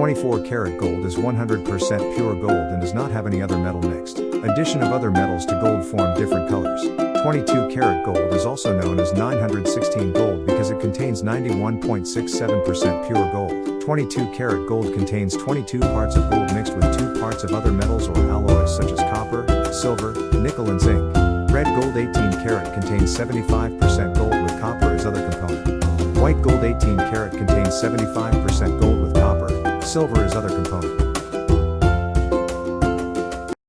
24 karat gold is 100% pure gold and does not have any other metal mixed. Addition of other metals to gold form different colors. 22 karat gold is also known as 916 gold because it contains 91.67% pure gold. 22 karat gold contains 22 parts of gold mixed with 2 parts of other metals or alloys such as copper, silver, nickel and zinc. Red gold 18 karat contains 75% gold with copper as other component. White gold 18 karat contains 75% gold silver as other component.